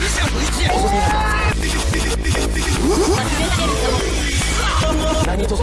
你想回去？什么？拿捏到。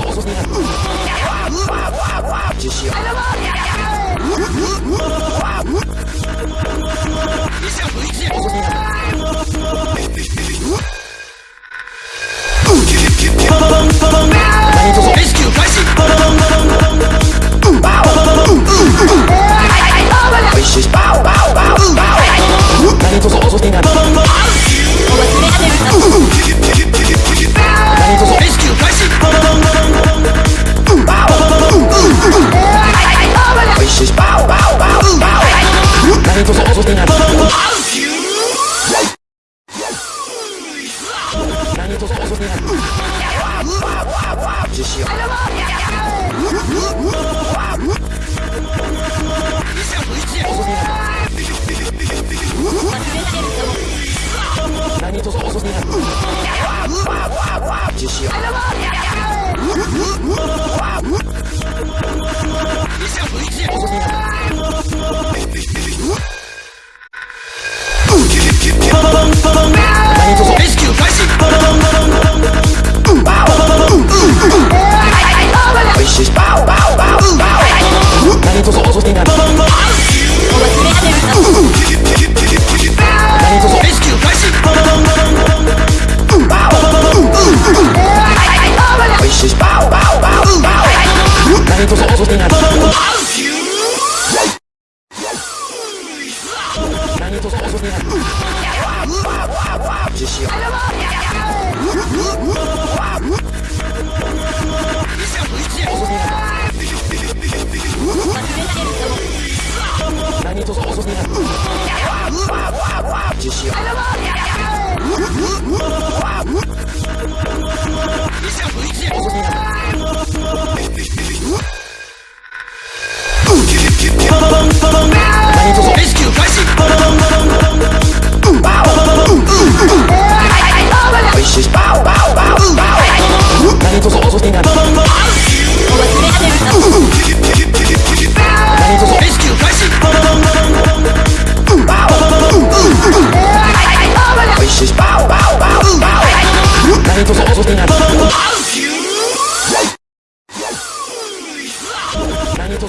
이제 Manito